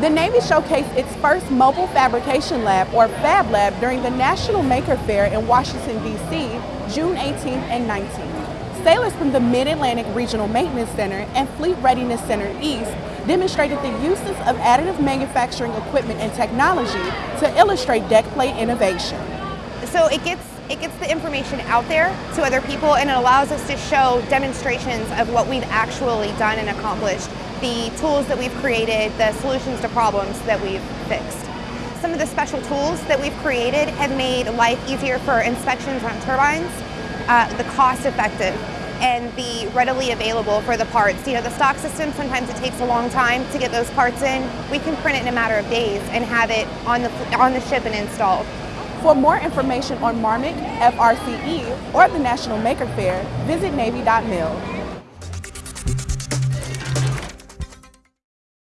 The Navy showcased its first mobile fabrication lab, or Fab Lab, during the National Maker Faire in Washington, D.C., June 18th and 19th. Sailors from the Mid-Atlantic Regional Maintenance Center and Fleet Readiness Center East demonstrated the uses of additive manufacturing equipment and technology to illustrate deck plate innovation. So it gets it gets the information out there to other people and it allows us to show demonstrations of what we've actually done and accomplished, the tools that we've created, the solutions to problems that we've fixed. Some of the special tools that we've created have made life easier for inspections on turbines, uh, the cost effective, and the readily available for the parts. You know, the stock system, sometimes it takes a long time to get those parts in. We can print it in a matter of days and have it on the, on the ship and installed. For more information on MARMC, FRCE, or the National Maker Faire, visit Navy.mil.